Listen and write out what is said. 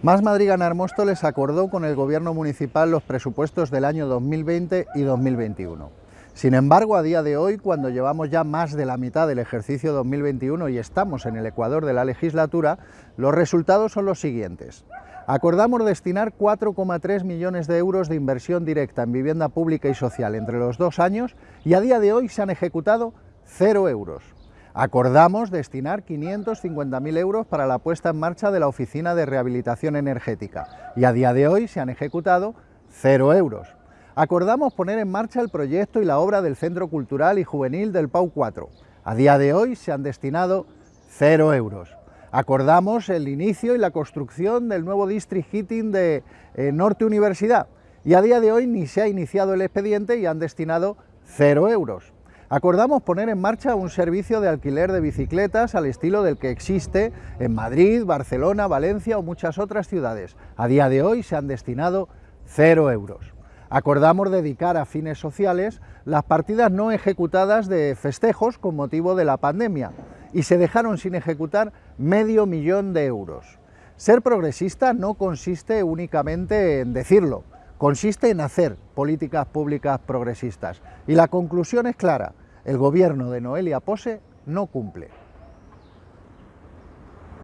Más Madrid Ganar Móstoles acordó con el Gobierno Municipal los presupuestos del año 2020 y 2021. Sin embargo, a día de hoy, cuando llevamos ya más de la mitad del ejercicio 2021 y estamos en el ecuador de la legislatura, los resultados son los siguientes. Acordamos destinar 4,3 millones de euros de inversión directa en vivienda pública y social entre los dos años y a día de hoy se han ejecutado cero euros. Acordamos destinar 550.000 euros para la puesta en marcha de la Oficina de Rehabilitación Energética y a día de hoy se han ejecutado cero euros. Acordamos poner en marcha el proyecto y la obra del Centro Cultural y Juvenil del PAU 4. A día de hoy se han destinado cero euros. Acordamos el inicio y la construcción del nuevo District Heating de eh, Norte Universidad y a día de hoy ni se ha iniciado el expediente y han destinado cero euros. Acordamos poner en marcha un servicio de alquiler de bicicletas al estilo del que existe en Madrid, Barcelona, Valencia o muchas otras ciudades. A día de hoy se han destinado cero euros. Acordamos dedicar a fines sociales las partidas no ejecutadas de festejos con motivo de la pandemia y se dejaron sin ejecutar medio millón de euros. Ser progresista no consiste únicamente en decirlo, consiste en hacer políticas públicas progresistas. Y la conclusión es clara, el gobierno de Noelia Pose no cumple.